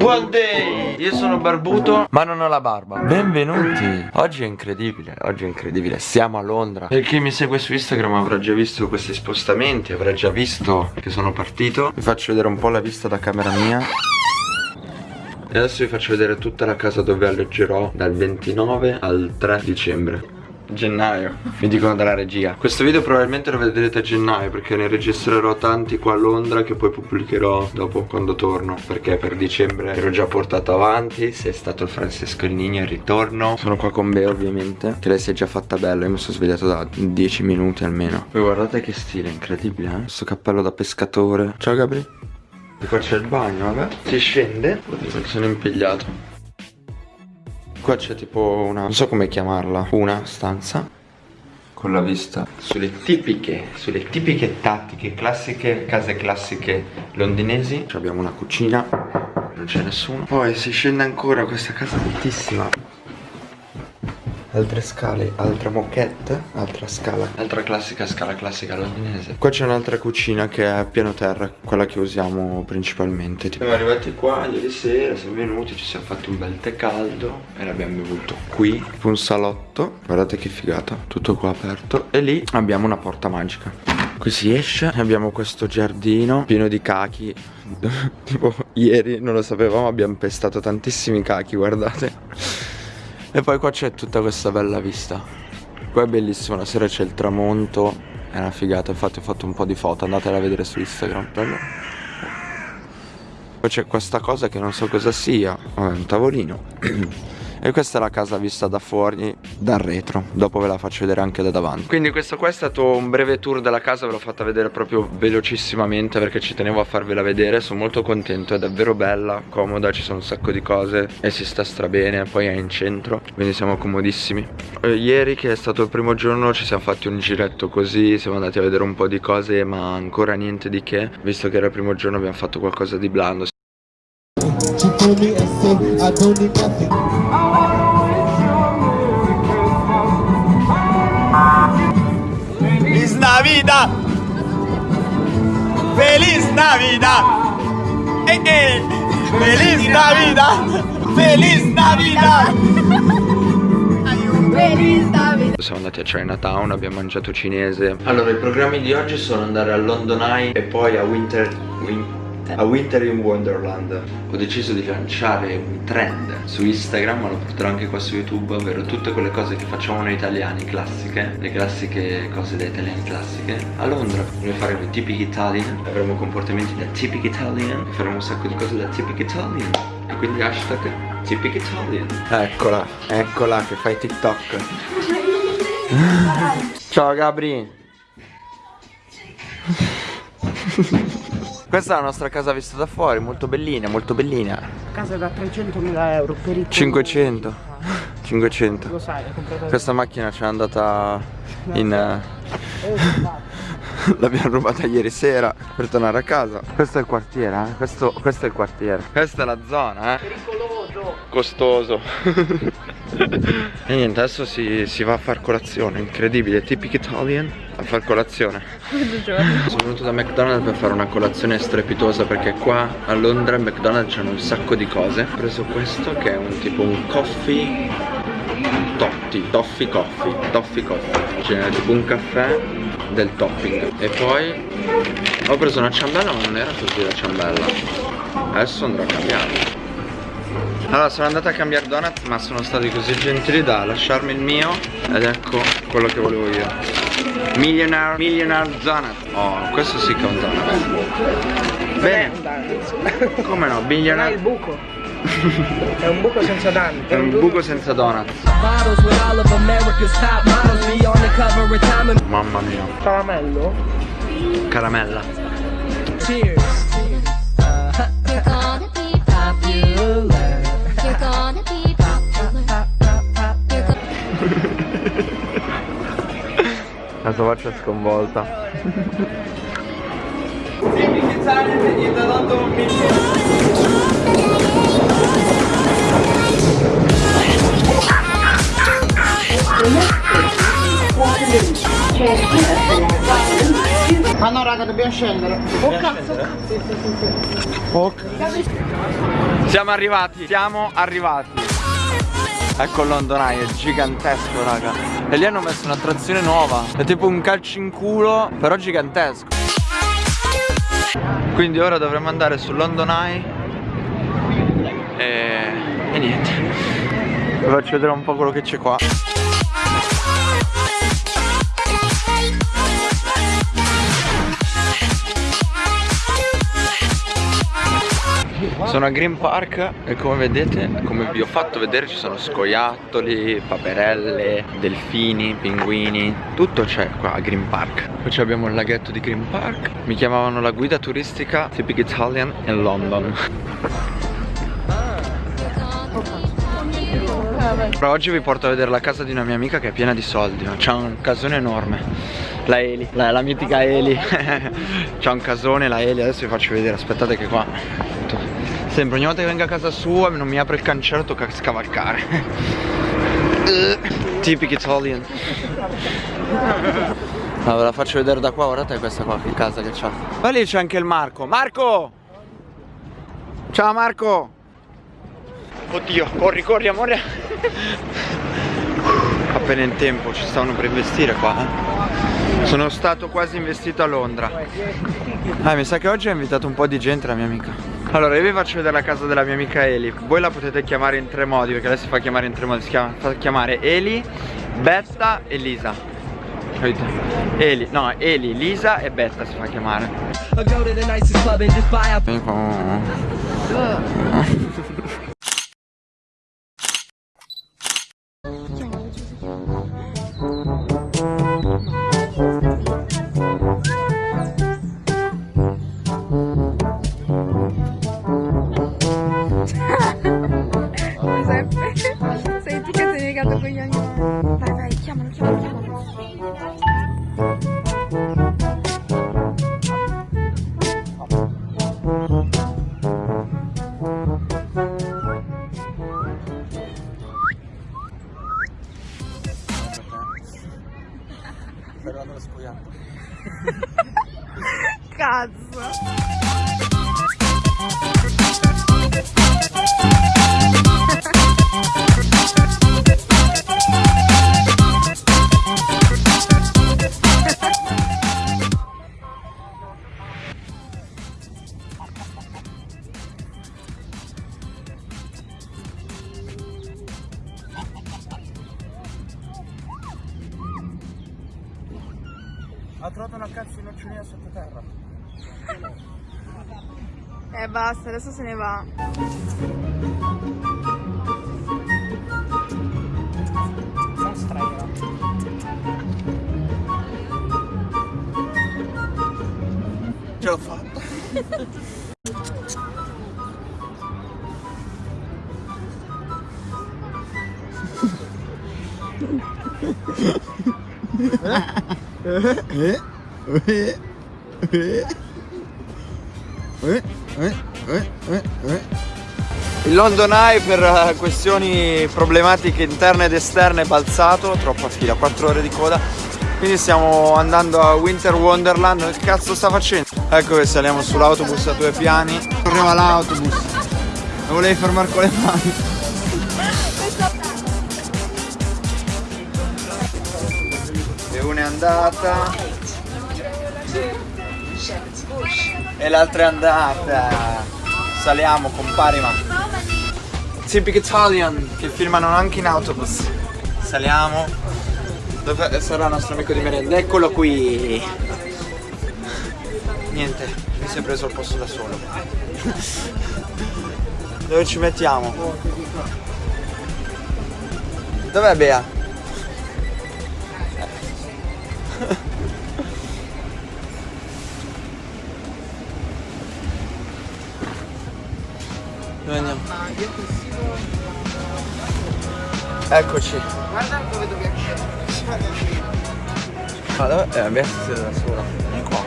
Buon day! Io sono barbuto. Ma non ho la barba. Benvenuti. Oggi è incredibile, oggi è incredibile. Siamo a Londra. Per chi mi segue su Instagram avrà già visto questi spostamenti Avrà già visto che sono partito. Vi faccio vedere un po' la vista da camera mia. E adesso vi faccio vedere tutta la casa dove alloggerò dal 29 al 3 dicembre gennaio. Mi dicono dalla regia. Questo video probabilmente lo vedrete a gennaio Perché ne registrerò tanti qua a Londra Che poi pubblicherò dopo quando torno Perché per dicembre ero già portato avanti. Se è stato il Francesco Nigno il ritorno. Sono qua con Bea ovviamente. Che lei si è già fatta bella Io mi sono svegliato da 10 minuti almeno. Poi guardate che stile incredibile eh. Questo cappello da pescatore. Ciao Gabri. E qua c'è il bagno vabbè. Si scende? Sono impigliato Qua c'è tipo una, non so come chiamarla, una stanza con la vista sulle tipiche, sulle tipiche tattiche, classiche, case classiche londinesi. Abbiamo una cucina, non c'è nessuno. Poi si scende ancora questa casa altissima altre scale, altra moquette, altra scala. Altra classica scala classica londinese. Qua c'è un'altra cucina che è a piano terra, quella che usiamo principalmente Siamo arrivati qua ieri sera, siamo venuti, ci siamo fatti un bel tè caldo E l'abbiamo bevuto qui, un salotto Guardate che figata, tutto qua aperto E lì abbiamo una porta magica. Qui si esce, abbiamo questo giardino pieno di cachi. Tipo ieri, non lo sapevamo, abbiamo pestato tantissimi cachi, guardate e poi qua c'è tutta questa bella vista. Qua è bellissimo, la sera c'è il tramonto È una figata, infatti ho fatto un po' di foto Andatela a vedere su Instagram Bello. Poi c'è questa cosa che non so cosa sia Vabbè, un tavolino E questa è la casa vista da fuori, dal retro. Dopo ve la faccio vedere anche da davanti. Quindi questo qua è stato un breve tour della casa Ve l'ho fatta vedere proprio velocissimamente Perché ci tenevo a farvela vedere. Sono molto contento, è davvero bella, comoda Ci sono un sacco di cose e si sta strabene Poi è in centro, quindi siamo comodissimi. Eh, Ieri che è stato il primo giorno Ci siamo fatti un giretto così Siamo andati a vedere un po' di cose Ma ancora niente di che. Visto che era il primo giorno abbiamo fatto qualcosa di blando Feliz Navidad. Feliz Navidad. Eh, eh. Feliz Navidad. Feliz Navidad. Feliz Navidad. Siamo andati a Chinatown, abbiamo mangiato cinese. Allora i programmi di oggi sono andare a London Eye e poi a Winter, Winter a Winter in Wonderland. Ho deciso di lanciare un trend su Instagram ma lo porterò anche qua su YouTube Ovvero tutte quelle cose che facciamo noi italiani classiche Le classiche cose da italiani classiche. A Londra noi faremo i tipici Italian Avremo comportamenti da typic Italian Faremo un sacco di cose da typic Italian. E quindi hashtag typic Italian. Eccola, eccola che fai TikTok. Ciao Gabri Questa è la nostra casa vista da fuori, molto bellina, molto bellina. Casa da 300.000 euro per i 500. 500. Lo sai, l'hai comprata. Questa macchina ce l'è andata in... Eh, L'abbiamo rubata ieri sera per tornare a casa. Questo è il quartiere, eh? Questo, questo è il quartiere. Questa è la zona, eh? Pericoloso. Costoso. e niente, adesso si, si va a far colazione, incredibile, tipico Italian a far colazione. Sono venuto da McDonald's per fare una colazione strepitosa perché qua a Londra in McDonald's c'hanno un sacco di cose. Ho preso questo che è un tipo un coffee Totti, toffee coffee, toffee coffee. Cioè tipo un caffè del topping. E poi ho preso una ciambella ma non era così la ciambella. Adesso andrò a cambiare allora sono andato a cambiare donut ma sono stati così gentili da lasciarmi il mio. Ed ecco quello che volevo io Millionaire, millionaire donut Oh, questo sì che è un donut Bene Come no, billionaire È il buco. È un buco senza donut È un buco senza donut Mamma mia. Caramello? Caramella. Cheers La sua faccia è sconvolta. Ma no raga dobbiamo scendere. Oh cazzo. Siamo arrivati, siamo arrivati. Ecco il London è gigantesco raga. E lì hanno messo un'attrazione nuova. È tipo un calcio in culo, però gigantesco. Quindi ora dovremmo andare sul London Eye. E, e niente. Vi faccio vedere un po' quello che c'è qua Sono a Green Park e come vedete, come vi ho fatto vedere ci sono scoiattoli, paperelle, delfini, pinguini Tutto c'è qua a Green Park. Poi abbiamo il laghetto di Green Park Mi chiamavano la guida turistica Typic Italian in London. Però oggi vi porto a vedere la casa di una mia amica che è piena di soldi C'ha un casone enorme. La Eli, la, la mitica Eli. C'ha un casone la Eli, adesso vi faccio vedere Aspettate che qua Sempre ogni volta che vengo a casa sua non mi apre il cancello tocca scavalcare. Typic Italian. Allora la faccio vedere da qua, guardate questa qua che casa che c'ha. Ma lì c'è anche il Marco. Marco! Ciao Marco! Oddio, corri, corri amore. Appena in tempo, ci stavano per investire qua eh. Sono stato quasi investito a Londra. Ah, mi sa che oggi ha invitato un po' di gente la mia amica allora io vi faccio vedere la casa della mia amica Eli. Voi la potete chiamare in tre modi Perché lei si fa chiamare in tre modi. Si chiama, fa chiamare Eli, Betta e Lisa. Capite? Eli, no Eli, Lisa e Betta si fa chiamare. Vieni qua Ha trovato una cazzo di nocciolina sottoterra. Eh basta, adesso se ne va. Non strega. Ce l'ho fatta Il London Eye per eh, questioni problematiche interne ed esterne è balzato, troppa fila, 4 ore di coda. Quindi stiamo andando a Winter Wonderland, che cazzo sta facendo? Ecco che saliamo sull'autobus a due piani. Correva l'autobus. Lo volevi fermare con le mani. E una è andata. E l'altra è andata. Saliamo, compari ma. Typic Italian che filmano anche in autobus. Saliamo. Dove sarà il nostro amico di merenda? Eccolo qui. Niente, mi si è preso il posto da solo. Dove ci mettiamo? Dov'è Bea? Dove andiamo? Eccoci. Guarda dove dobbiamo Ma dove? Eh, si siede da sola. Vieni qua.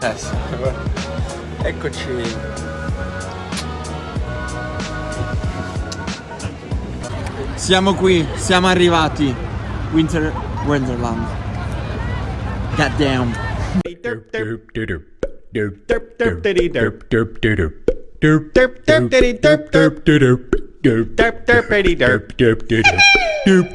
Eh guarda. Eccoci. Siamo qui, siamo arrivati. Winter Wonderland. God damn. Derp derp derp derp derp derp derp derp derp derp derp derp derp derp derp